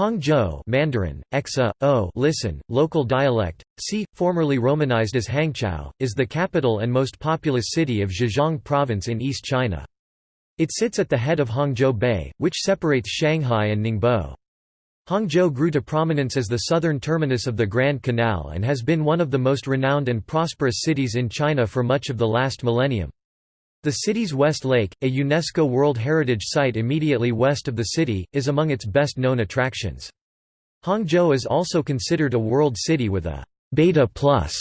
Hangzhou Mandarin, Exa, o listen, local dialect, see, formerly romanized as Hangzhou, is the capital and most populous city of Zhejiang Province in East China. It sits at the head of Hangzhou Bay, which separates Shanghai and Ningbo. Hangzhou grew to prominence as the southern terminus of the Grand Canal and has been one of the most renowned and prosperous cities in China for much of the last millennium. The city's West Lake, a UNESCO World Heritage Site immediately west of the city, is among its best-known attractions. Hangzhou is also considered a world city with a «beta plus»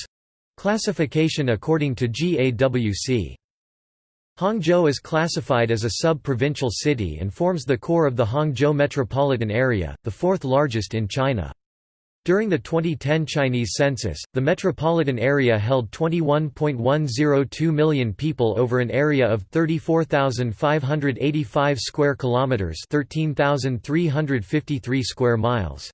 classification according to GAWC. Hangzhou is classified as a sub-provincial city and forms the core of the Hangzhou metropolitan area, the fourth largest in China. During the 2010 Chinese census, the metropolitan area held 21.102 million people over an area of 34,585 square kilometers, 13,353 square miles.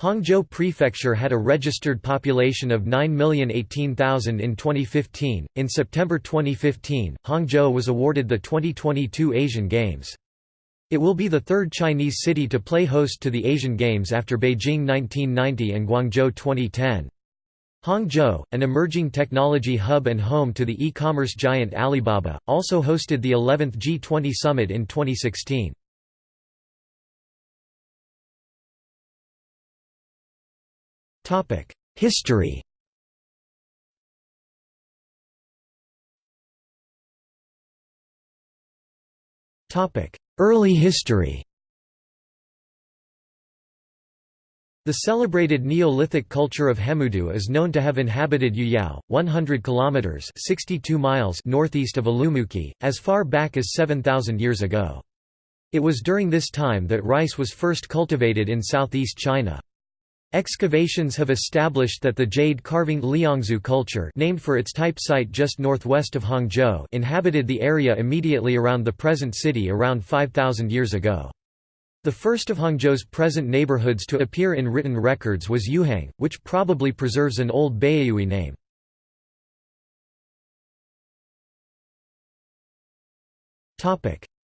Hangzhou Prefecture had a registered population of 9,018,000 in 2015. In September 2015, Hangzhou was awarded the 2022 Asian Games. It will be the third Chinese city to play host to the Asian Games after Beijing 1990 and Guangzhou 2010. Hangzhou, an emerging technology hub and home to the e-commerce giant Alibaba, also hosted the 11th G20 summit in 2016. History Topic: Early history The celebrated Neolithic culture of Hemudu is known to have inhabited Yuyao, 100 kilometers (62 miles) northeast of Urumqi, as far back as 7000 years ago. It was during this time that rice was first cultivated in southeast China. Excavations have established that the jade-carving Liangzhu culture named for its type site just northwest of Hangzhou inhabited the area immediately around the present city around 5,000 years ago. The first of Hangzhou's present neighborhoods to appear in written records was Yuhang, which probably preserves an old Baiyue name.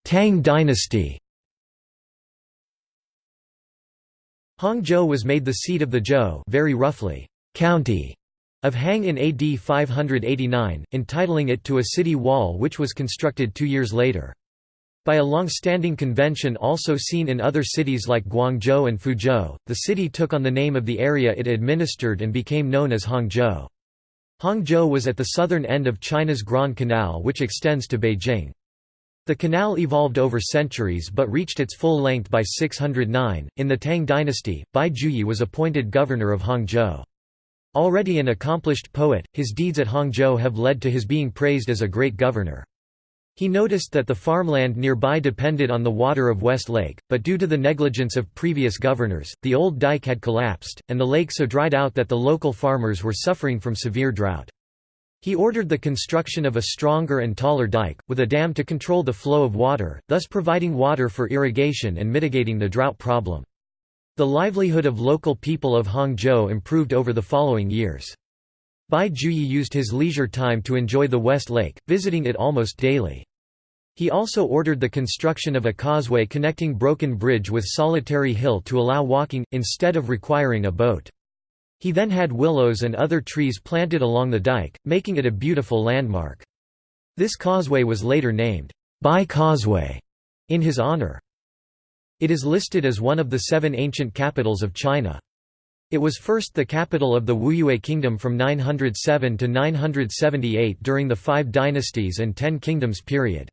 Tang dynasty Hangzhou was made the seat of the Zhou very roughly, county of Hang in AD 589, entitling it to a city wall which was constructed two years later. By a long-standing convention also seen in other cities like Guangzhou and Fuzhou, the city took on the name of the area it administered and became known as Hangzhou. Hangzhou was at the southern end of China's Grand Canal which extends to Beijing. The canal evolved over centuries but reached its full length by 609. In the Tang dynasty, Bai Juyi was appointed governor of Hangzhou. Already an accomplished poet, his deeds at Hangzhou have led to his being praised as a great governor. He noticed that the farmland nearby depended on the water of West Lake, but due to the negligence of previous governors, the old dike had collapsed, and the lake so dried out that the local farmers were suffering from severe drought. He ordered the construction of a stronger and taller dike, with a dam to control the flow of water, thus providing water for irrigation and mitigating the drought problem. The livelihood of local people of Hangzhou improved over the following years. Bai Juyi used his leisure time to enjoy the West Lake, visiting it almost daily. He also ordered the construction of a causeway connecting Broken Bridge with Solitary Hill to allow walking, instead of requiring a boat. He then had willows and other trees planted along the dike, making it a beautiful landmark. This causeway was later named, Bai Causeway, in his honor. It is listed as one of the seven ancient capitals of China. It was first the capital of the Wuyue Kingdom from 907 to 978 during the Five Dynasties and Ten Kingdoms period.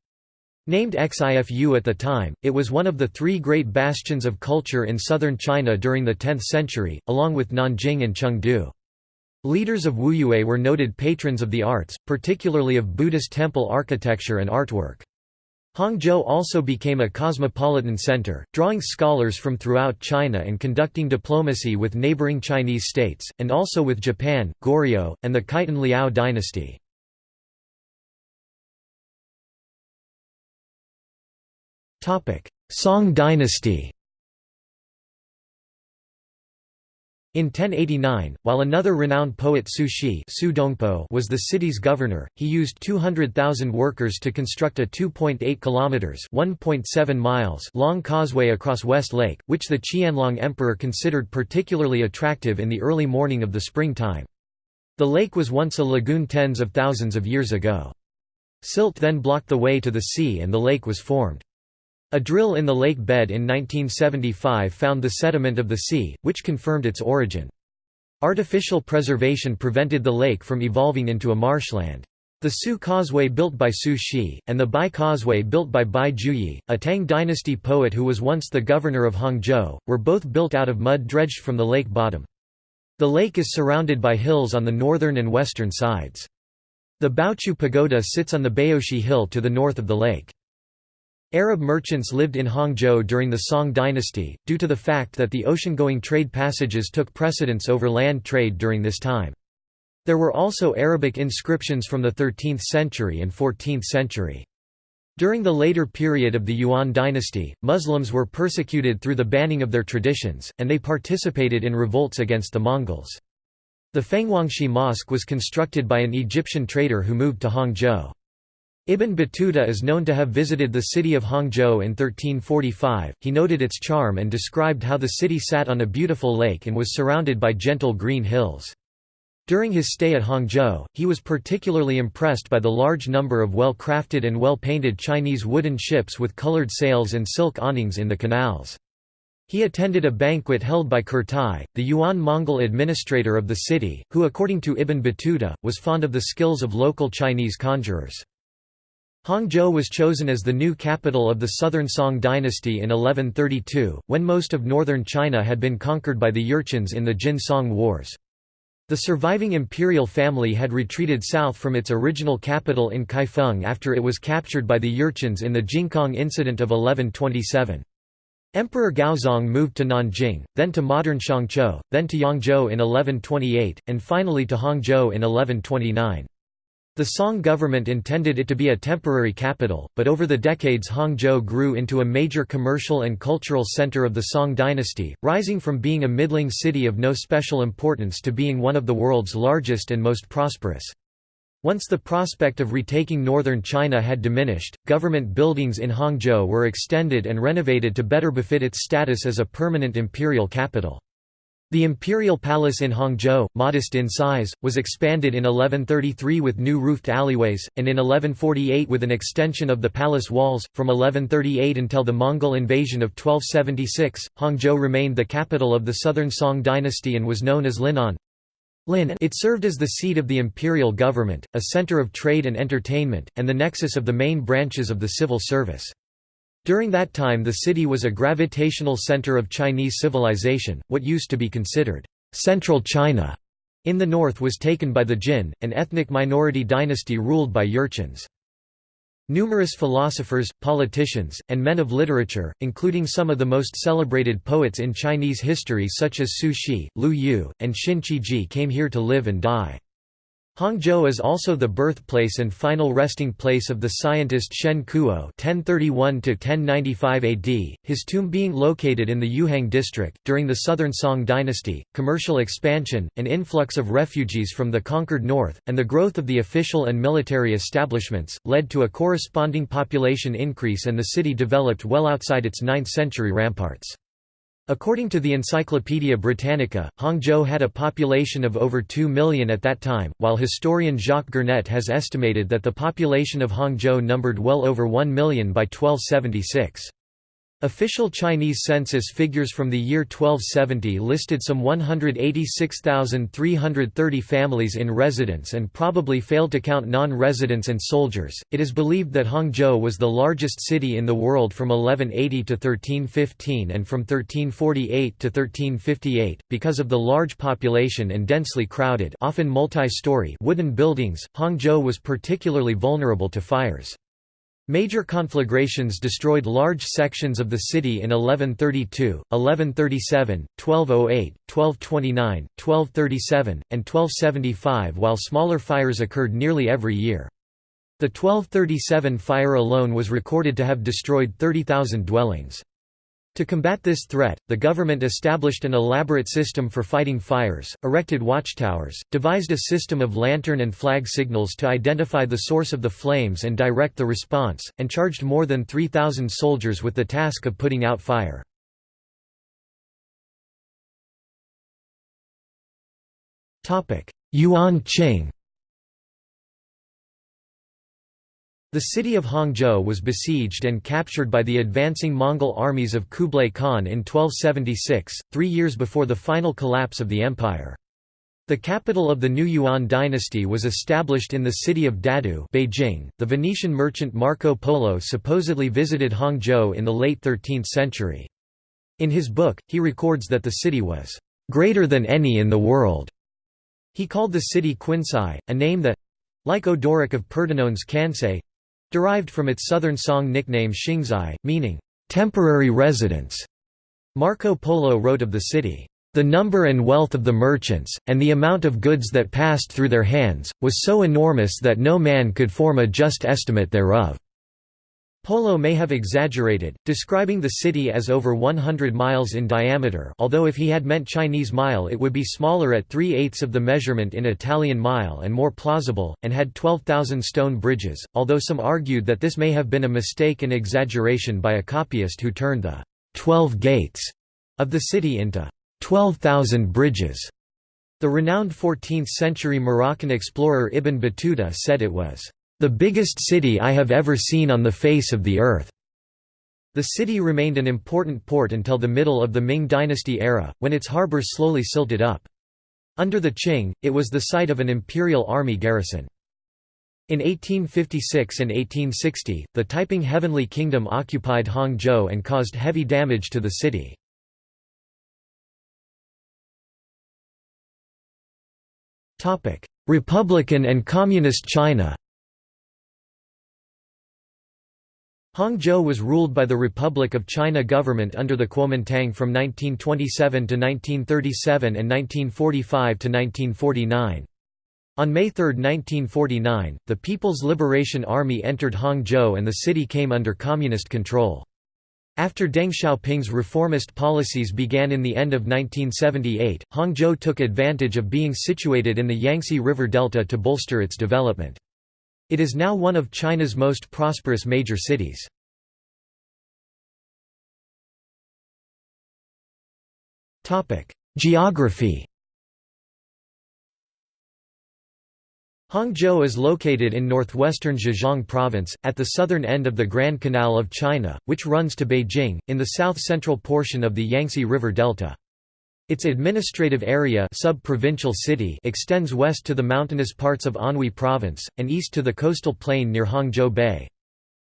Named Xifu at the time, it was one of the three great bastions of culture in southern China during the 10th century, along with Nanjing and Chengdu. Leaders of Wuyue were noted patrons of the arts, particularly of Buddhist temple architecture and artwork. Hangzhou also became a cosmopolitan center, drawing scholars from throughout China and conducting diplomacy with neighboring Chinese states, and also with Japan, Goryeo, and the Khitan Liao dynasty. Song dynasty In 1089, while another renowned poet Su Shi was the city's governor, he used 200,000 workers to construct a 2.8 kilometers (1.7 miles) long causeway across West Lake, which the Qianlong emperor considered particularly attractive in the early morning of the springtime. The lake was once a lagoon tens of thousands of years ago. Silt then blocked the way to the sea and the lake was formed. A drill in the lake bed in 1975 found the sediment of the sea, which confirmed its origin. Artificial preservation prevented the lake from evolving into a marshland. The Su Causeway built by Su Shi, and the Bai Causeway built by Bai Juyi, a Tang dynasty poet who was once the governor of Hangzhou, were both built out of mud dredged from the lake bottom. The lake is surrounded by hills on the northern and western sides. The Baochu Pagoda sits on the Baoshi Hill to the north of the lake. Arab merchants lived in Hangzhou during the Song dynasty, due to the fact that the ocean-going trade passages took precedence over land trade during this time. There were also Arabic inscriptions from the 13th century and 14th century. During the later period of the Yuan dynasty, Muslims were persecuted through the banning of their traditions, and they participated in revolts against the Mongols. The Fenghuangshi Mosque was constructed by an Egyptian trader who moved to Hangzhou. Ibn Battuta is known to have visited the city of Hangzhou in 1345. He noted its charm and described how the city sat on a beautiful lake and was surrounded by gentle green hills. During his stay at Hangzhou, he was particularly impressed by the large number of well-crafted and well-painted Chinese wooden ships with colored sails and silk awnings in the canals. He attended a banquet held by Kurtai, the Yuan-Mongol administrator of the city, who according to Ibn Battuta, was fond of the skills of local Chinese conjurers. Hangzhou was chosen as the new capital of the Southern Song dynasty in 1132, when most of northern China had been conquered by the Jurchens in the Jin-Song Wars. The surviving imperial family had retreated south from its original capital in Kaifeng after it was captured by the Jurchens in the Jingkang incident of 1127. Emperor Gaozong moved to Nanjing, then to modern Shangzhou, then to Yangzhou in 1128, and finally to Hangzhou in 1129. The Song government intended it to be a temporary capital, but over the decades Hangzhou grew into a major commercial and cultural center of the Song dynasty, rising from being a middling city of no special importance to being one of the world's largest and most prosperous. Once the prospect of retaking northern China had diminished, government buildings in Hangzhou were extended and renovated to better befit its status as a permanent imperial capital. The imperial palace in Hangzhou, modest in size, was expanded in 1133 with new roofed alleyways, and in 1148 with an extension of the palace walls. From 1138 until the Mongol invasion of 1276, Hangzhou remained the capital of the southern Song dynasty and was known as Linan. It served as the seat of the imperial government, a center of trade and entertainment, and the nexus of the main branches of the civil service. During that time the city was a gravitational center of Chinese civilization, what used to be considered «central China» in the north was taken by the Jin, an ethnic minority dynasty ruled by Jurchens. Numerous philosophers, politicians, and men of literature, including some of the most celebrated poets in Chinese history such as Su Shi, Lu Yu, and Xin Qiji came here to live and die. Hangzhou is also the birthplace and final resting place of the scientist Shen Kuo (1031–1095 AD), his tomb being located in the Yuhang district. During the Southern Song dynasty, commercial expansion, an influx of refugees from the conquered north, and the growth of the official and military establishments led to a corresponding population increase, and the city developed well outside its 9th-century ramparts. According to the Encyclopaedia Britannica, Hangzhou had a population of over 2 million at that time, while historian Jacques Gernet has estimated that the population of Hangzhou numbered well over 1 million by 1276. Official Chinese census figures from the year 1270 listed some 186,330 families in residence and probably failed to count non-residents and soldiers. It is believed that Hangzhou was the largest city in the world from 1180 to 1315 and from 1348 to 1358 because of the large population and densely crowded, often multi-story wooden buildings. Hangzhou was particularly vulnerable to fires. Major conflagrations destroyed large sections of the city in 1132, 1137, 1208, 1229, 1237, and 1275 while smaller fires occurred nearly every year. The 1237 fire alone was recorded to have destroyed 30,000 dwellings. To combat this threat, the government established an elaborate system for fighting fires, erected watchtowers, devised a system of lantern and flag signals to identify the source of the flames and direct the response, and charged more than 3,000 soldiers with the task of putting out fire. Yuan Qing The city of Hangzhou was besieged and captured by the advancing Mongol armies of Kublai Khan in 1276, three years before the final collapse of the empire. The capital of the new Yuan dynasty was established in the city of Dadu Beijing. .The Venetian merchant Marco Polo supposedly visited Hangzhou in the late 13th century. In his book, he records that the city was "...greater than any in the world." He called the city Quinsai, a name that—like Odoric of Pordenone's Kansei, derived from its southern Song nickname Xingzai, meaning, "...temporary residence." Marco Polo wrote of the city, "...the number and wealth of the merchants, and the amount of goods that passed through their hands, was so enormous that no man could form a just estimate thereof." Polo may have exaggerated, describing the city as over 100 miles in diameter although if he had meant Chinese mile it would be smaller at 3 eighths of the measurement in Italian mile and more plausible, and had 12,000 stone bridges, although some argued that this may have been a mistake and exaggeration by a copyist who turned the 12 gates of the city into 12,000 bridges. The renowned 14th-century Moroccan explorer Ibn Battuta said it was the biggest city I have ever seen on the face of the earth." The city remained an important port until the middle of the Ming dynasty era, when its harbors slowly silted up. Under the Qing, it was the site of an imperial army garrison. In 1856 and 1860, the Taiping Heavenly Kingdom occupied Hangzhou and caused heavy damage to the city. Republican and Communist China Hangzhou was ruled by the Republic of China government under the Kuomintang from 1927 to 1937 and 1945 to 1949. On May 3, 1949, the People's Liberation Army entered Hangzhou and the city came under communist control. After Deng Xiaoping's reformist policies began in the end of 1978, Hangzhou took advantage of being situated in the Yangtze River Delta to bolster its development. It is now one of China's most prosperous major cities. Geography Hangzhou is located in northwestern Zhejiang province, at the southern end of the Grand Canal of China, which runs to Beijing, in the south-central portion of the Yangtze River Delta. Its administrative area sub-provincial city extends west to the mountainous parts of Anhui Province, and east to the coastal plain near Hangzhou Bay.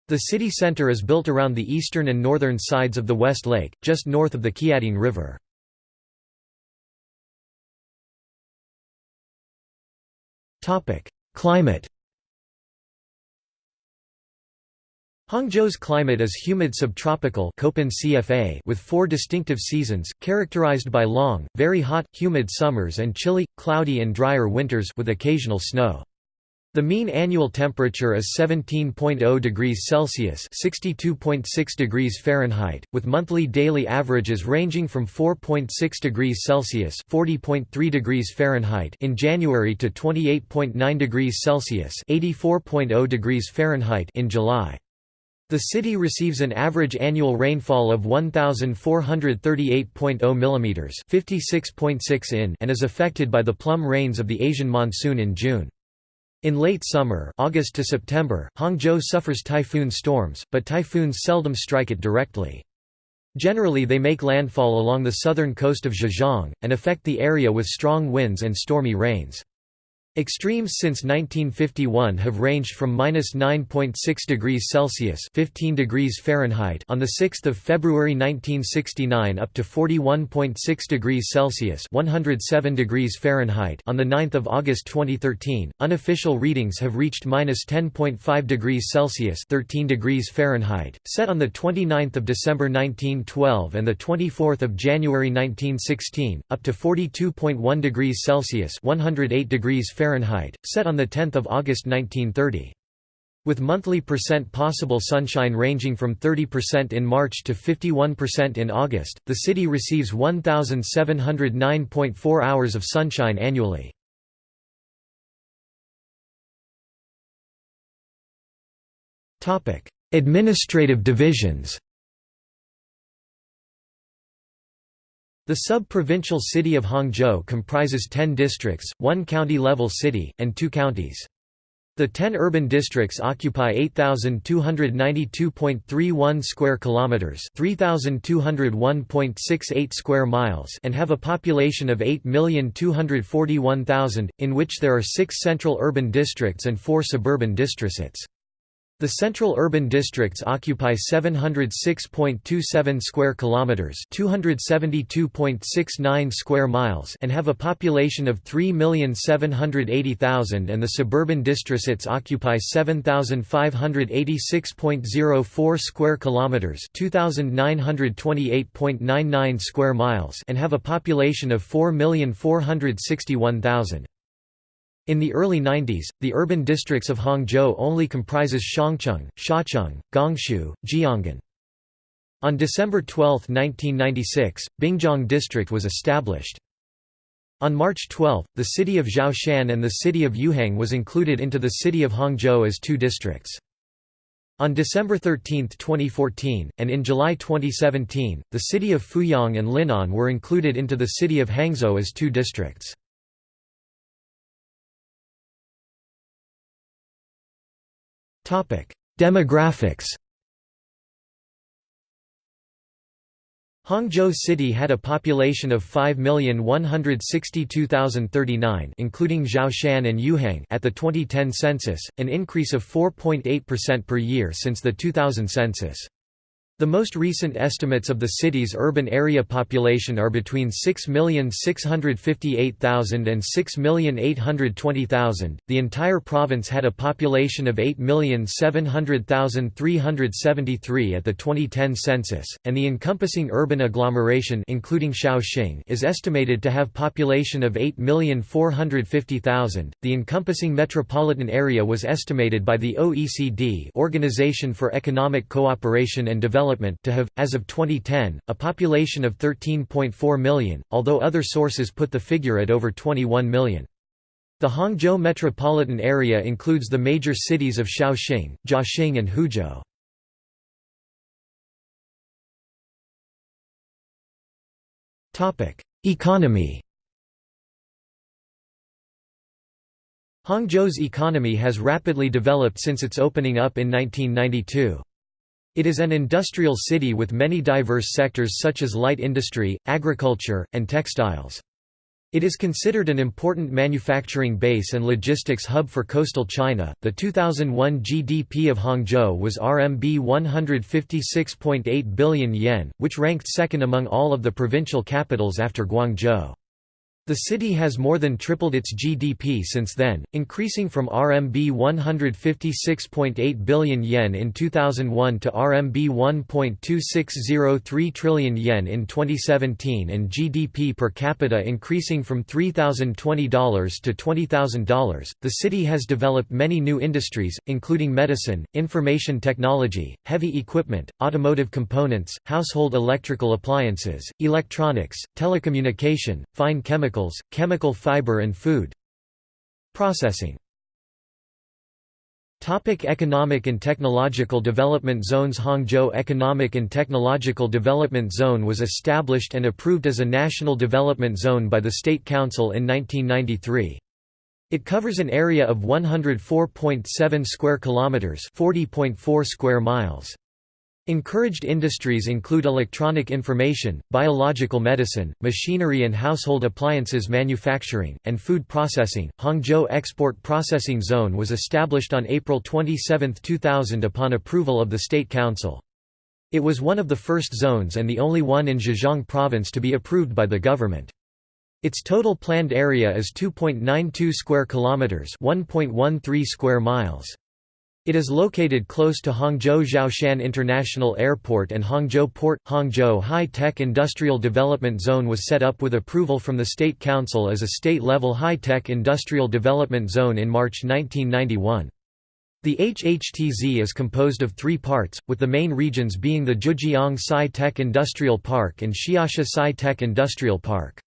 The city center is built around the eastern and northern sides of the West Lake, just north of the Qiantang River. Climate Hangzhou's climate is humid subtropical with four distinctive seasons, characterized by long, very hot, humid summers and chilly, cloudy and drier winters with occasional snow. The mean annual temperature is 17.0 degrees Celsius (62.6 degrees Fahrenheit), with monthly daily averages ranging from 4.6 degrees Celsius (40.3 degrees Fahrenheit) in January to 28.9 degrees Celsius (84.0 degrees Fahrenheit) in July. The city receives an average annual rainfall of 1438.0 mm, 56.6 in, and is affected by the plum rains of the Asian monsoon in June. In late summer, August to September, Hangzhou suffers typhoon storms, but typhoons seldom strike it directly. Generally they make landfall along the southern coast of Zhejiang, and affect the area with strong winds and stormy rains. Extremes since 1951 have ranged from -9.6 degrees Celsius (15 degrees Fahrenheit) on the 6th of February 1969 up to 41.6 degrees Celsius (107 degrees Fahrenheit) on the 9th of August 2013. Unofficial readings have reached -10.5 degrees Celsius (13 degrees Fahrenheit), set on the 29th of December 1912 and the 24th of January 1916, up to 42.1 degrees Celsius (108 degrees Fahrenheit), set on 10 August 1930. With monthly percent possible sunshine ranging from 30% in March to 51% in August, the city receives 1,709.4 hours of sunshine annually. Administrative divisions The sub-provincial city of Hangzhou comprises 10 districts, one county-level city, and two counties. The 10 urban districts occupy 8292.31 square kilometers, 3201.68 square miles, and have a population of 8,241,000, in which there are 6 central urban districts and 4 suburban districts. The central urban districts occupy 706.27 square kilometers, 272.69 square miles, and have a population of 3,780,000 and the suburban districts occupy 7,586.04 square kilometers, 2,928.99 square miles, and have a population of 4,461,000. In the early 90s, the urban districts of Hangzhou only comprises Shangcheng, Xiacheng, Gongshu, Jianggan. On December 12, 1996, Binjiang District was established. On March 12, the city of Xiaoshan and the city of Yuhang was included into the city of Hangzhou as two districts. On December 13, 2014, and in July 2017, the city of Fuyang and Linan were included into the city of Hangzhou as two districts. Demographics Hangzhou City had a population of 5,162,039 including Xiaoshan and Yuhang at the 2010 census, an increase of 4.8% per year since the 2000 census. The most recent estimates of the city's urban area population are between 6,658,000 and 6,820,000. The entire province had a population of 8,700,373 at the 2010 census, and the encompassing urban agglomeration including Shaoxing is estimated to have population of 8,450,000. The encompassing metropolitan area was estimated by the OECD, Organization for Economic Cooperation and Development development to have, as of 2010, a population of 13.4 million, although other sources put the figure at over 21 million. The Hangzhou metropolitan area includes the major cities of Shaoxing, Jiaxing and Huzhou. Economy Hangzhou's economy has rapidly developed since its opening up in 1992. It is an industrial city with many diverse sectors such as light industry, agriculture, and textiles. It is considered an important manufacturing base and logistics hub for coastal China. The 2001 GDP of Hangzhou was RMB 156.8 billion yen, which ranked second among all of the provincial capitals after Guangzhou. The city has more than tripled its GDP since then, increasing from RMB 156.8 billion yen in 2001 to RMB 1.2603 trillion yen in 2017 and GDP per capita increasing from $3,020 to $20,000. The city has developed many new industries, including medicine, information technology, heavy equipment, automotive components, household electrical appliances, electronics, telecommunication, fine chemicals chemicals, chemical fiber and food processing. Topic economic and technological development zones Hangzhou Economic and Technological Development Zone was established and approved as a national development zone by the State Council in 1993. It covers an area of 104.7 square kilometers, 40.4 square miles. Encouraged industries include electronic information, biological medicine, machinery and household appliances manufacturing, and food processing. Hangzhou Export Processing Zone was established on April 27, 2000 upon approval of the State Council. It was one of the first zones and the only one in Zhejiang province to be approved by the government. Its total planned area is 2.92 square kilometers, 1.13 square miles. It is located close to Hangzhou Xiaoshan International Airport and Hangzhou Port. Hangzhou High Tech Industrial Development Zone was set up with approval from the State Council as a state level high tech industrial development zone in March 1991. The HHTZ is composed of three parts, with the main regions being the Zhejiang Sci-Tech Industrial Park and Xiasha Sci-Tech Industrial Park.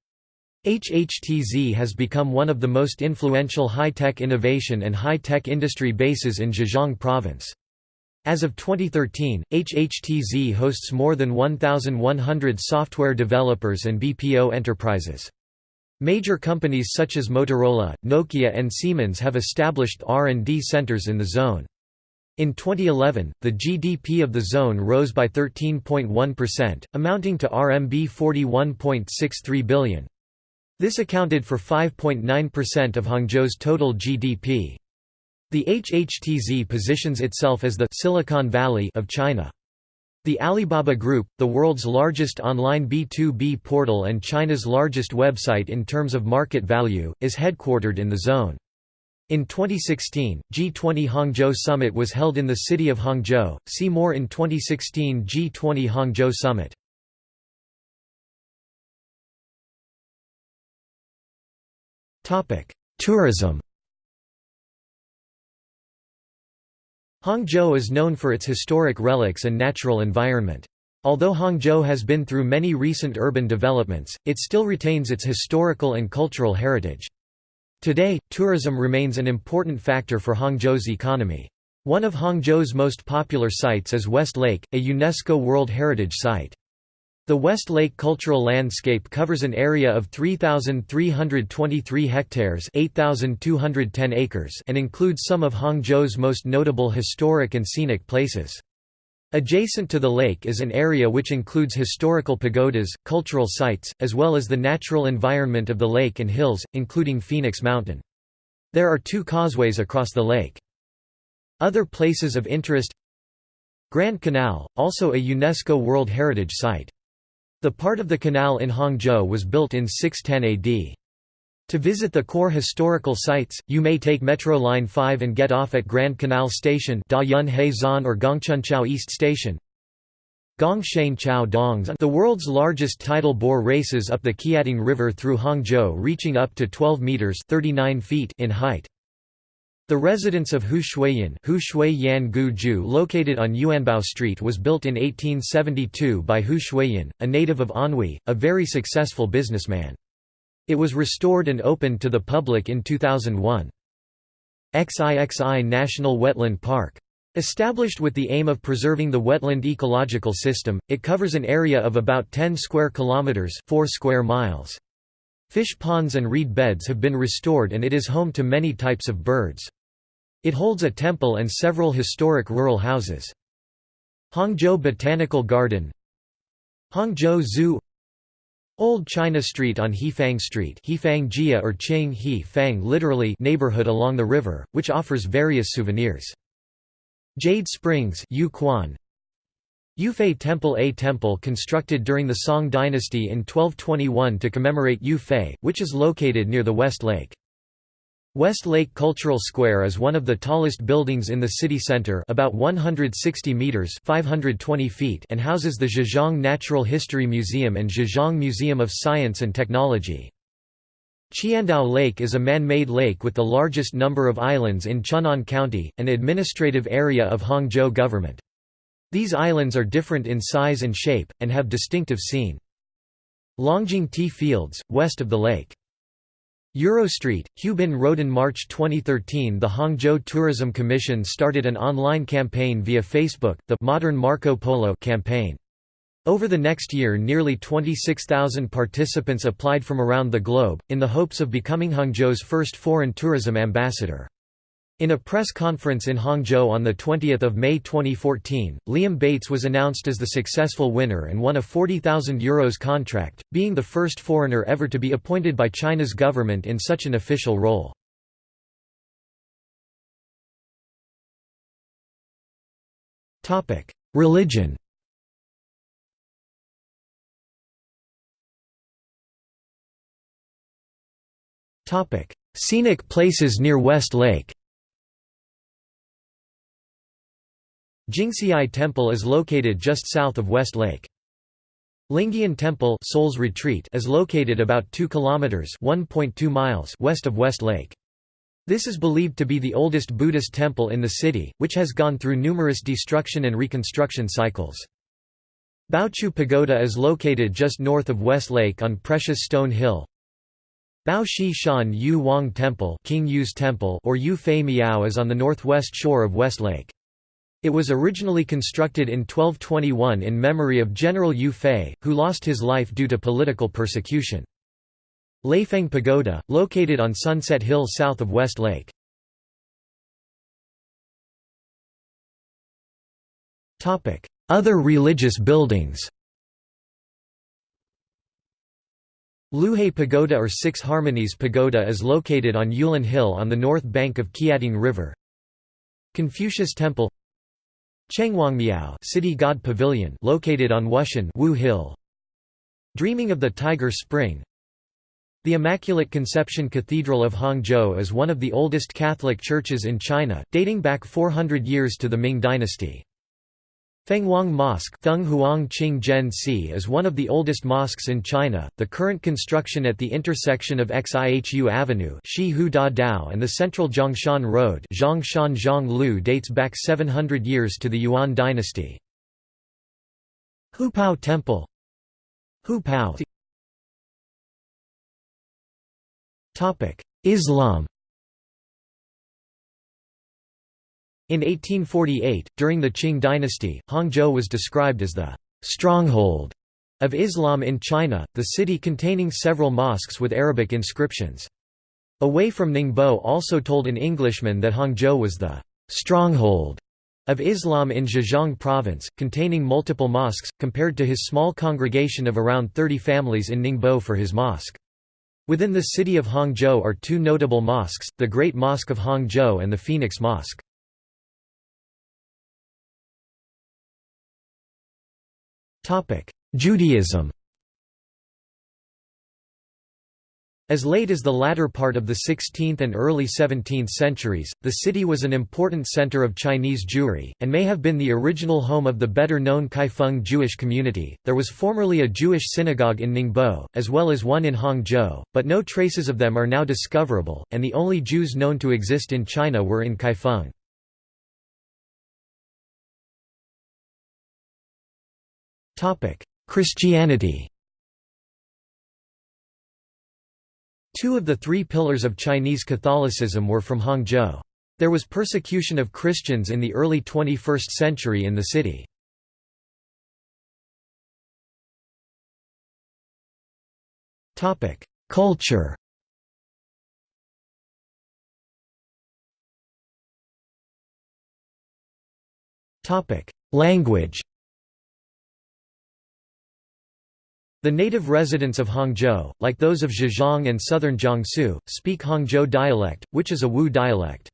HHTZ has become one of the most influential high-tech innovation and high-tech industry bases in Zhejiang province. As of 2013, HHTZ hosts more than 1,100 software developers and BPO enterprises. Major companies such as Motorola, Nokia and Siemens have established R&D centers in the zone. In 2011, the GDP of the zone rose by 13.1%, amounting to RMB 41.63 billion. This accounted for 5.9% of Hangzhou's total GDP. The HHTZ positions itself as the Silicon Valley of China. The Alibaba Group, the world's largest online B2B portal and China's largest website in terms of market value, is headquartered in the zone. In 2016, G20 Hangzhou Summit was held in the city of Hangzhou. See more in 2016 G20 Hangzhou Summit. Tourism Hangzhou is known for its historic relics and natural environment. Although Hangzhou has been through many recent urban developments, it still retains its historical and cultural heritage. Today, tourism remains an important factor for Hangzhou's economy. One of Hangzhou's most popular sites is West Lake, a UNESCO World Heritage Site. The West Lake cultural landscape covers an area of 3,323 hectares 8,210 acres and includes some of Hangzhou's most notable historic and scenic places. Adjacent to the lake is an area which includes historical pagodas, cultural sites, as well as the natural environment of the lake and hills, including Phoenix Mountain. There are two causeways across the lake. Other places of interest Grand Canal, also a UNESCO World Heritage Site. The part of the canal in Hangzhou was built in 610 AD. To visit the core historical sites, you may take Metro Line 5 and get off at Grand Canal Station or Gongchenqiao East Station. Chao Dongs the world's largest tidal bore races up the Qiantang River through Hangzhou reaching up to 12 meters 39 feet in height. The residence of Hu Xueyan Hu Shui Yan Gu Ju located on Yuanbao Street was built in 1872 by Hu Xueyan, a native of Anhui, a very successful businessman. It was restored and opened to the public in 2001. XIXI National Wetland Park. Established with the aim of preserving the wetland ecological system, it covers an area of about 10 square kilometers, 4 square miles. Fish ponds and reed beds have been restored and it is home to many types of birds. It holds a temple and several historic rural houses. Hangzhou Botanical Garden Hangzhou Zoo Old China Street on Hefang Street Hefang Jia or Qing He Fang literally neighborhood along the river, which offers various souvenirs. Jade Springs Yufei Temple A temple constructed during the Song dynasty in 1221 to commemorate Yufei, which is located near the West Lake. West Lake Cultural Square is one of the tallest buildings in the city center about 160 meters 520 feet and houses the Zhejiang Natural History Museum and Zhejiang Museum of Science and Technology. Qiandao Lake is a man-made lake with the largest number of islands in Chun'an County, an administrative area of Hangzhou government. These islands are different in size and shape, and have distinctive scene. Longjing Tea Fields, west of the lake. Eurostreet, Hubin Road in March 2013 the Hangzhou Tourism Commission started an online campaign via Facebook, the Modern Marco Polo campaign. Over the next year nearly 26,000 participants applied from around the globe, in the hopes of becoming Hangzhou's first foreign tourism ambassador. In a press conference in Hangzhou on 20 May 2014, Liam Bates was announced as the successful winner and won a €40,000 Euros contract, being the first foreigner ever to be appointed by China's government in such an official role. Religion Scenic places near West Lake Jingxiai Temple is located just south of West Lake. Lingyin Temple Soul's Retreat is located about 2 kilometers (1.2 miles) west of West Lake. This is believed to be the oldest Buddhist temple in the city, which has gone through numerous destruction and reconstruction cycles. Baochu Pagoda is located just north of West Lake on Precious Stone Hill. Bao Shi Shan Yu Wang Temple, King Yu's Temple or Yue Fei Miao is on the northwest shore of West Lake. It was originally constructed in 1221 in memory of General Yue Fei, who lost his life due to political persecution. Leifeng Pagoda, located on Sunset Hill south of West Lake. Other religious buildings Liuhe Pagoda or Six Harmonies Pagoda is located on Yulin Hill on the north bank of Qiantang River. Confucius Temple Chengwangmiao City God Pavilion located on Wushan Wu Hill. Dreaming of the Tiger Spring The Immaculate Conception Cathedral of Hangzhou is one of the oldest Catholic churches in China, dating back 400 years to the Ming dynasty. Fenghuang Mosque is one of the oldest mosques in China. The current construction at the intersection of Xihu Avenue and the central Zhongshan Road dates back 700 years to the Yuan dynasty. Hupao Temple Hupao Islam In 1848, during the Qing dynasty, Hangzhou was described as the stronghold of Islam in China, the city containing several mosques with Arabic inscriptions. Away from Ningbo also told an Englishman that Hangzhou was the stronghold of Islam in Zhejiang province, containing multiple mosques, compared to his small congregation of around 30 families in Ningbo for his mosque. Within the city of Hangzhou are two notable mosques, the Great Mosque of Hangzhou and the Phoenix Mosque. Judaism As late as the latter part of the 16th and early 17th centuries, the city was an important center of Chinese Jewry, and may have been the original home of the better known Kaifeng Jewish community. There was formerly a Jewish synagogue in Ningbo, as well as one in Hangzhou, but no traces of them are now discoverable, and the only Jews known to exist in China were in Kaifeng. Christianity Two of the three pillars of Chinese Catholicism were from Hangzhou. There was persecution of Christians in the early 21st century in the city. Culture Language The native residents of Hangzhou, like those of Zhejiang and southern Jiangsu, speak Hangzhou dialect, which is a Wu dialect.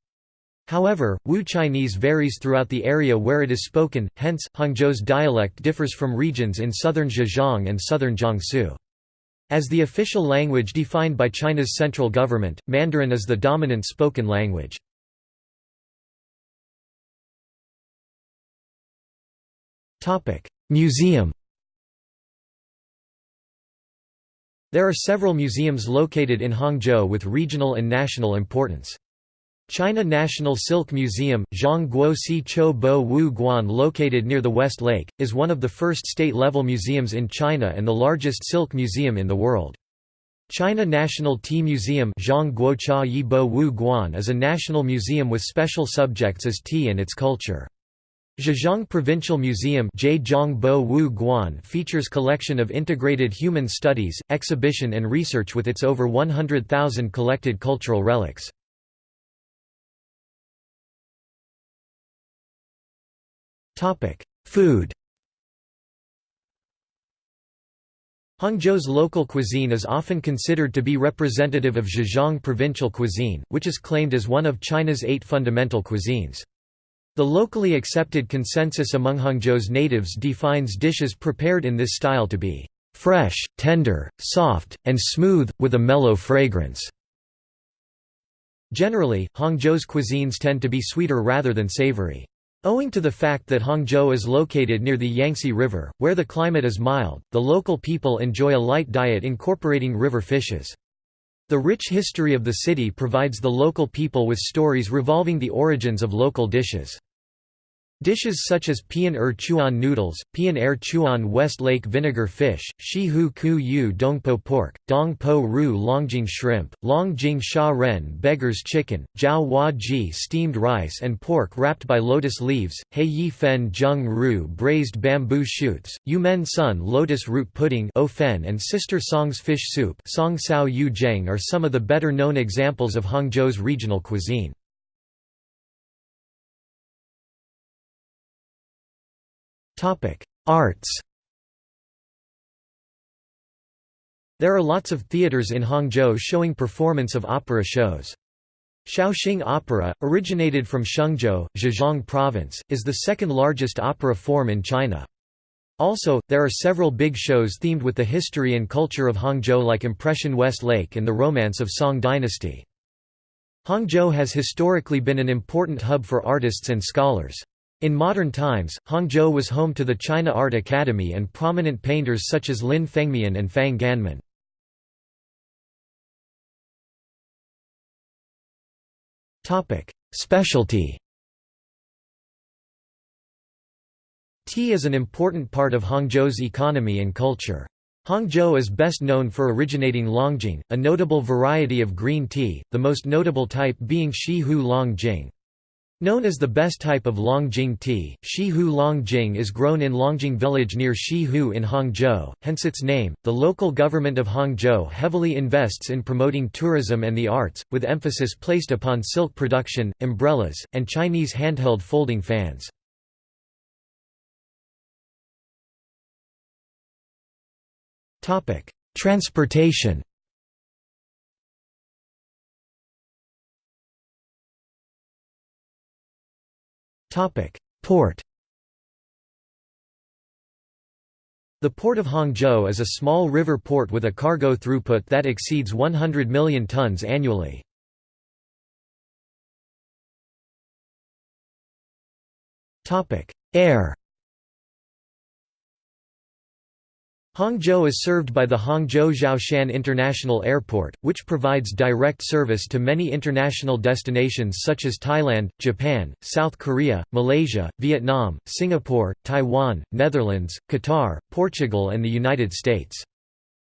However, Wu Chinese varies throughout the area where it is spoken, hence, Hangzhou's dialect differs from regions in southern Zhejiang and southern Jiangsu. As the official language defined by China's central government, Mandarin is the dominant spoken language. Museum There are several museums located in Hangzhou with regional and national importance. China National Silk Museum, Zhang Si Cho Bo Wu Guan located near the West Lake, is one of the first state-level museums in China and the largest silk museum in the world. China National Tea Museum Zhang Guocha Yi Bo Wu Guan is a national museum with special subjects as tea and its culture. Zhejiang Provincial Museum features collection of integrated human studies, exhibition and research with its over 100,000 collected cultural relics. Food Hangzhou's local cuisine is often considered to be representative of Zhejiang provincial cuisine, which is claimed as one of China's eight fundamental cuisines. The locally accepted consensus among Hangzhou's natives defines dishes prepared in this style to be fresh, tender, soft, and smooth, with a mellow fragrance. Generally, Hangzhou's cuisines tend to be sweeter rather than savory. Owing to the fact that Hangzhou is located near the Yangtze River, where the climate is mild, the local people enjoy a light diet incorporating river fishes. The rich history of the city provides the local people with stories revolving the origins of local dishes. Dishes such as Pian Er Chuan noodles, Pian Er Chuan West Lake vinegar fish, Shi Hu Ku Yu Dongpo pork, Dong Po Ru Longjing shrimp, Longjing Sha Ren beggar's chicken, Jiao Hua Ji steamed rice and pork wrapped by lotus leaves, Hei Yi Fen Zheng Ru braised bamboo shoots, Yu Men Sun lotus root pudding and Sister Song's fish soup Song Sao Yu Zheng are some of the better known examples of Hangzhou's regional cuisine. Arts There are lots of theatres in Hangzhou showing performance of opera shows. Shaoxing Opera, originated from Shengzhou, Zhejiang Province, is the second largest opera form in China. Also, there are several big shows themed with the history and culture of Hangzhou like Impression West Lake and the Romance of Song Dynasty. Hangzhou has historically been an important hub for artists and scholars. In modern times, Hangzhou was home to the China Art Academy and prominent painters such as Lin Fengmian and Fang Ganmin. Specialty Tea is an important part of Hangzhou's economy and culture. Hangzhou is best known for originating Longjing, a notable variety of green tea, the most notable type being Xihu Longjing. Known as the best type of Longjing tea, Xihu Longjing is grown in Longjing village near Xihu in Hangzhou, hence its name. The local government of Hangzhou heavily invests in promoting tourism and the arts, with emphasis placed upon silk production, umbrellas, and Chinese handheld folding fans. Transportation Port The Port of Hangzhou is a small river port with a cargo throughput that exceeds 100 million tons annually. Air Hangzhou is served by the Hangzhou Xiaoshan International Airport, which provides direct service to many international destinations such as Thailand, Japan, South Korea, Malaysia, Vietnam, Singapore, Taiwan, Netherlands, Qatar, Portugal and the United States.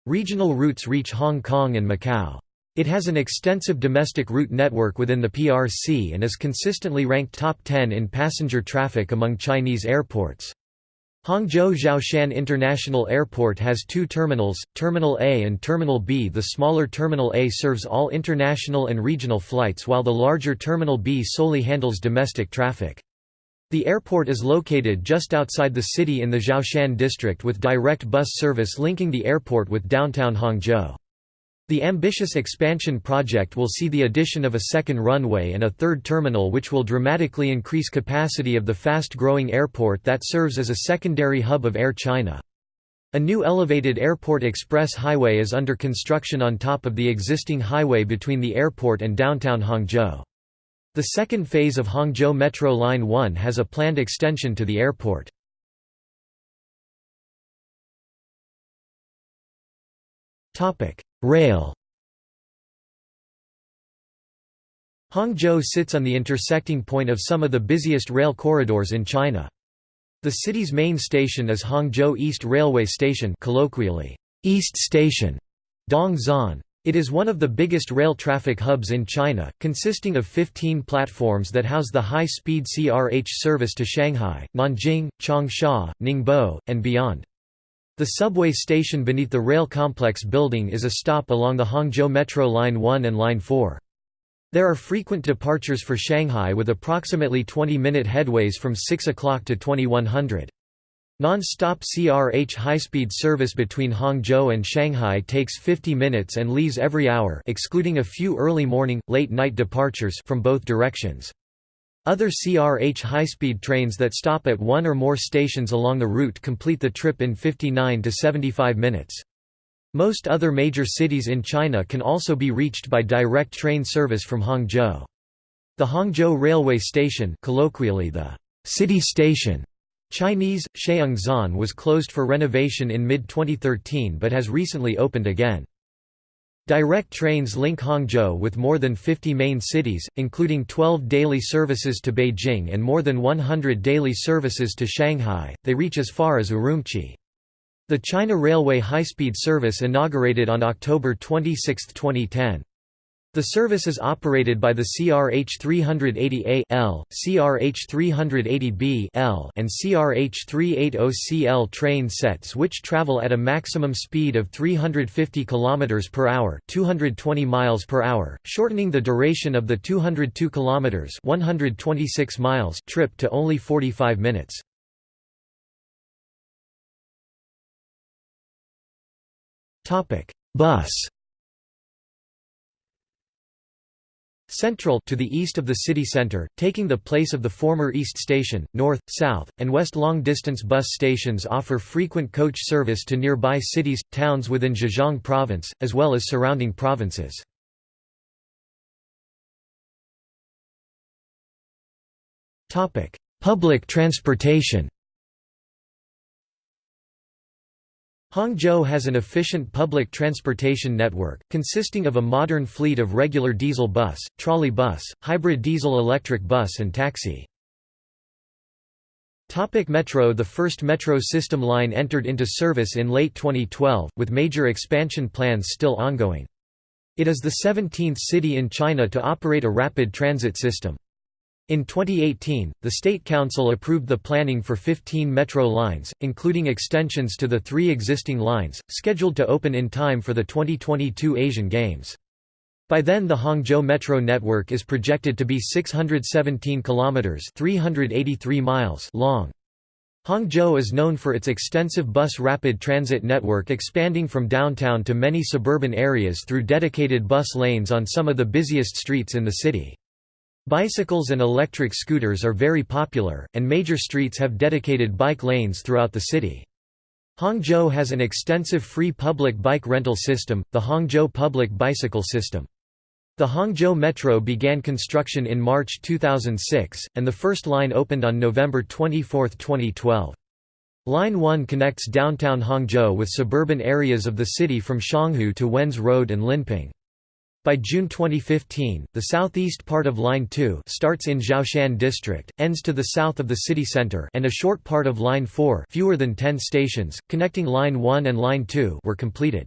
Regional routes reach Hong Kong and Macau. It has an extensive domestic route network within the PRC and is consistently ranked top 10 in passenger traffic among Chinese airports. Hangzhou Xiaoshan International Airport has two terminals, Terminal A and Terminal B. The smaller Terminal A serves all international and regional flights while the larger Terminal B solely handles domestic traffic. The airport is located just outside the city in the Xiaoshan district with direct bus service linking the airport with downtown Hangzhou. The ambitious expansion project will see the addition of a second runway and a third terminal which will dramatically increase capacity of the fast-growing airport that serves as a secondary hub of Air China. A new elevated airport express highway is under construction on top of the existing highway between the airport and downtown Hangzhou. The second phase of Hangzhou Metro Line 1 has a planned extension to the airport. Rail Hangzhou sits on the intersecting point of some of the busiest rail corridors in China. The city's main station is Hangzhou East Railway Station colloquially, East Station, Dongzhan. It is one of the biggest rail traffic hubs in China, consisting of 15 platforms that house the high-speed CRH service to Shanghai, Nanjing, Changsha, Ningbo, and beyond. The subway station beneath the rail complex building is a stop along the Hangzhou Metro Line 1 and Line 4. There are frequent departures for Shanghai with approximately 20-minute headways from 6 o'clock to 2100. Non-stop CRH high-speed service between Hangzhou and Shanghai takes 50 minutes and leaves every hour excluding a few early morning, late night departures from both directions. Other CRH high-speed trains that stop at one or more stations along the route complete the trip in 59 to 75 minutes. Most other major cities in China can also be reached by direct train service from Hangzhou. The Hangzhou Railway Station colloquially the city station Chinese, Chengzhan was closed for renovation in mid-2013 but has recently opened again. Direct trains link Hangzhou with more than 50 main cities, including 12 daily services to Beijing and more than 100 daily services to Shanghai. They reach as far as Urumqi. The China Railway high-speed service inaugurated on October 26, 2010. The service is operated by the CRH 380A L, CRH 380B L, and CRH 380CL train sets which travel at a maximum speed of 350 km per hour, 220 miles per hour, shortening the duration of the 202 km 126 miles trip to only 45 minutes. Topic: Bus Central to the east of the city center, taking the place of the former East Station, north, south, and west long-distance bus stations offer frequent coach service to nearby cities, towns within Zhejiang province, as well as surrounding provinces. Public transportation Hangzhou has an efficient public transportation network, consisting of a modern fleet of regular diesel bus, trolley bus, hybrid diesel-electric bus and taxi. Topic metro The first metro system line entered into service in late 2012, with major expansion plans still ongoing. It is the 17th city in China to operate a rapid transit system. In 2018, the State Council approved the planning for 15 metro lines, including extensions to the three existing lines, scheduled to open in time for the 2022 Asian Games. By then the Hangzhou metro network is projected to be 617 kilometers 383 miles long. Hangzhou is known for its extensive bus rapid transit network expanding from downtown to many suburban areas through dedicated bus lanes on some of the busiest streets in the city. Bicycles and electric scooters are very popular, and major streets have dedicated bike lanes throughout the city. Hangzhou has an extensive free public bike rental system, the Hangzhou Public Bicycle System. The Hangzhou Metro began construction in March 2006, and the first line opened on November 24, 2012. Line 1 connects downtown Hangzhou with suburban areas of the city from Xianghu to Wenze Road and Linping. By June 2015, the southeast part of Line 2 starts in Xiaoshan District, ends to the south of the city center and a short part of Line 4 fewer than 10 stations, connecting Line 1 and Line 2 were completed.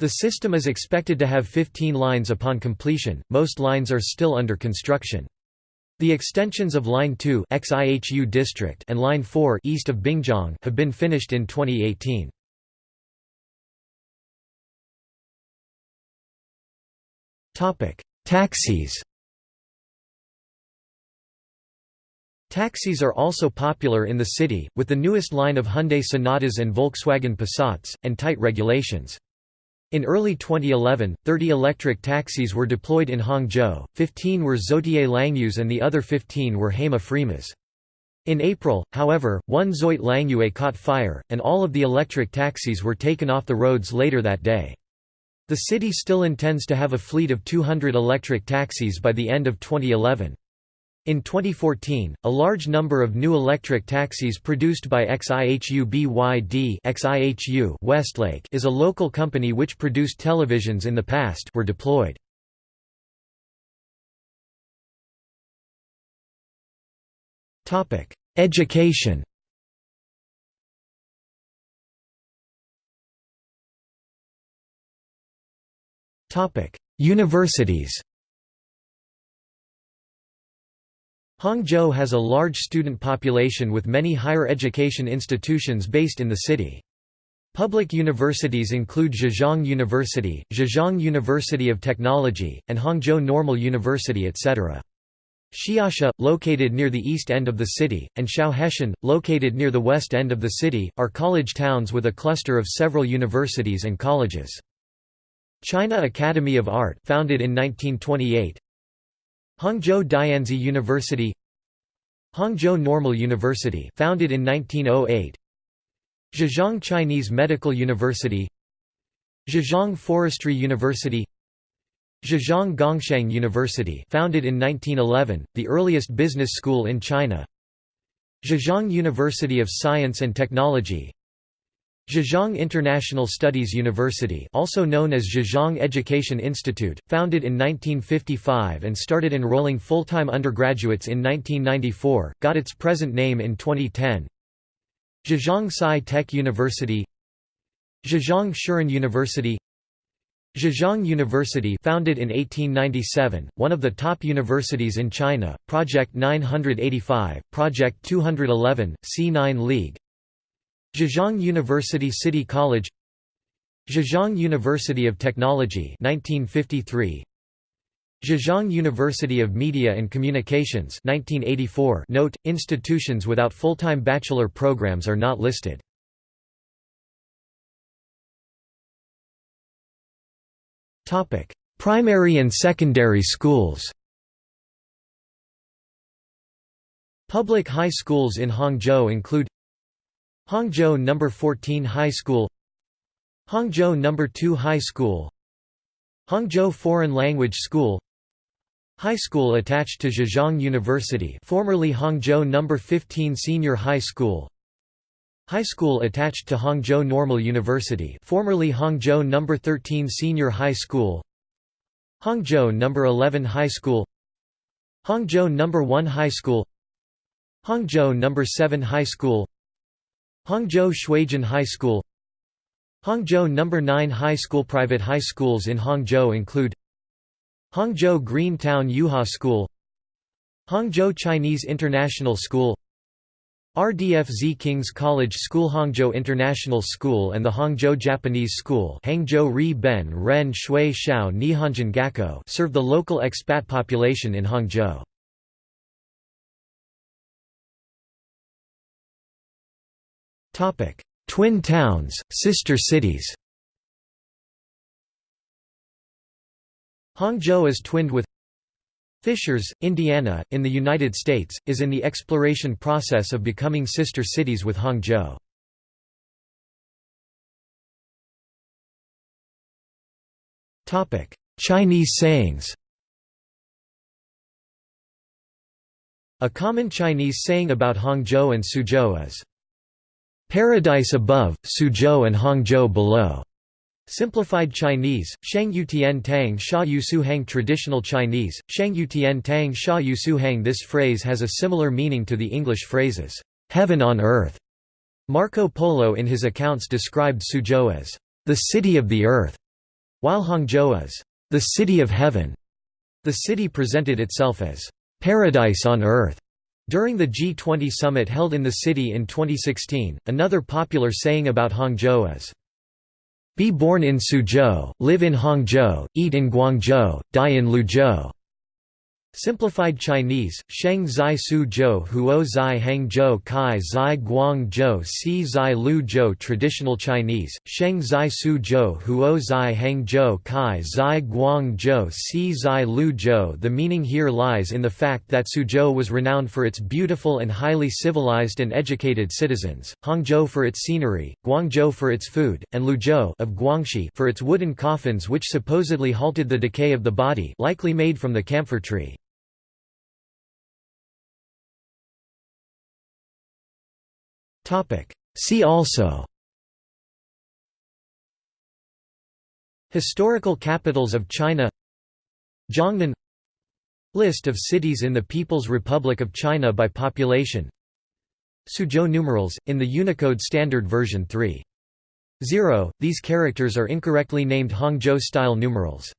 The system is expected to have 15 lines upon completion, most lines are still under construction. The extensions of Line 2 XIHU district and Line 4 east of Binjiang have been finished in 2018. Taxis Taxis are also popular in the city, with the newest line of Hyundai Sonatas and Volkswagen Passats, and tight regulations. In early 2011, 30 electric taxis were deployed in Hangzhou, 15 were Zotye Langyues and the other 15 were Haima Freemas. In April, however, one Zotye Langyue caught fire, and all of the electric taxis were taken off the roads later that day. The city still intends to have a fleet of 200 electric taxis by the end of 2011. In 2014, a large number of new electric taxis produced by XIHU BYD XIHU Westlake is a local company which produced televisions in the past were deployed. Education Universities Hangzhou has a large student population with many higher education institutions based in the city. Public universities include Zhejiang University, Zhejiang University of Technology, and Hangzhou Normal University etc. Xiasha, located near the east end of the city, and Xiaoheshan, located near the west end of the city, are college towns with a cluster of several universities and colleges. China Academy of Art founded in 1928 Hangzhou Dianzi University. Hangzhou Normal University founded in 1908 Zhejiang Chinese Medical University. Zhejiang Forestry University. Zhejiang Gongshang University founded in 1911, the earliest business school in China. Zhejiang University of Science and Technology Zhejiang International Studies University also known as Zhejiang Education Institute, founded in 1955 and started enrolling full-time undergraduates in 1994, got its present name in 2010. Zhejiang Sci-Tech University Zhejiang Shuren University Zhejiang University founded in 1897, one of the top universities in China, Project 985, Project 211, C9 League Zhejiang University City College Zhejiang University of Technology 1953 Zhejiang University of Media and Communications 1984 Note, institutions without full-time bachelor programs are not listed. Topic Primary and secondary schools Public high schools in Hangzhou include Hangzhou No. 14 High School Hangzhou No. 2 High School Hangzhou Foreign Language School High school attached to Zhejiang University formerly Hangzhou No. 15 Senior High School High school attached to Hangzhou Normal University formerly Hangzhou No. 13 Senior High School Hangzhou No. 11 High School Hangzhou No. 1 High School Hangzhou No. 7 High School Hangzhou Xuejun High School Hangzhou No. 9 High School Private high schools in Hangzhou include Hangzhou Green Town Yuhua School Hangzhou Chinese International School RDFZ King's College School Hangzhou International School and the Hangzhou Japanese School Hangzhou Ri Ben Ren Shui Shao Nihonjin Gakko serve the local expat population in Hangzhou. Twin towns, sister cities. Hangzhou is twinned with Fishers, Indiana, in the United States, is in the exploration process of becoming sister cities with Hangzhou. Chinese sayings A common Chinese saying about Hangzhou and Suzhou is, Paradise above, Suzhou and Hangzhou below. Simplified Chinese, Shang Yutian Tang Sha Yusu Hang Traditional Chinese, Shang Yutian Tang Sha Yusu Hang This phrase has a similar meaning to the English phrases, "'heaven on earth". Marco Polo in his accounts described Suzhou as, "'the city of the earth", while Hangzhou as, "'the city of heaven". The city presented itself as, "'paradise on earth' During the G20 summit held in the city in 2016, another popular saying about Hangzhou is, Be born in Suzhou, live in Hangzhou, eat in Guangzhou, die in Liuzhou. Simplified Chinese, Sheng Zai Su Zhou Huo Zai Hang Zhou Kai Zai Guang Zhou Si Zai Lu Zhou Traditional Chinese, Sheng Zai Su Zhou Huo Zai Hang Zhou Kai Zai Guang Zhou Si Zai Lu Zhou The meaning here lies in the fact that Suzhou was renowned for its beautiful and highly civilized and educated citizens, Hangzhou for its scenery, Guangzhou for its food, and Liuzhou of Guangxi for its wooden coffins which supposedly halted the decay of the body likely made from the camphor tree. See also. Historical capitals of China. Jiangnan List of cities in the People's Republic of China by population. Suzhou numerals, in the Unicode Standard Version 3.0, these characters are incorrectly named Hangzhou-style numerals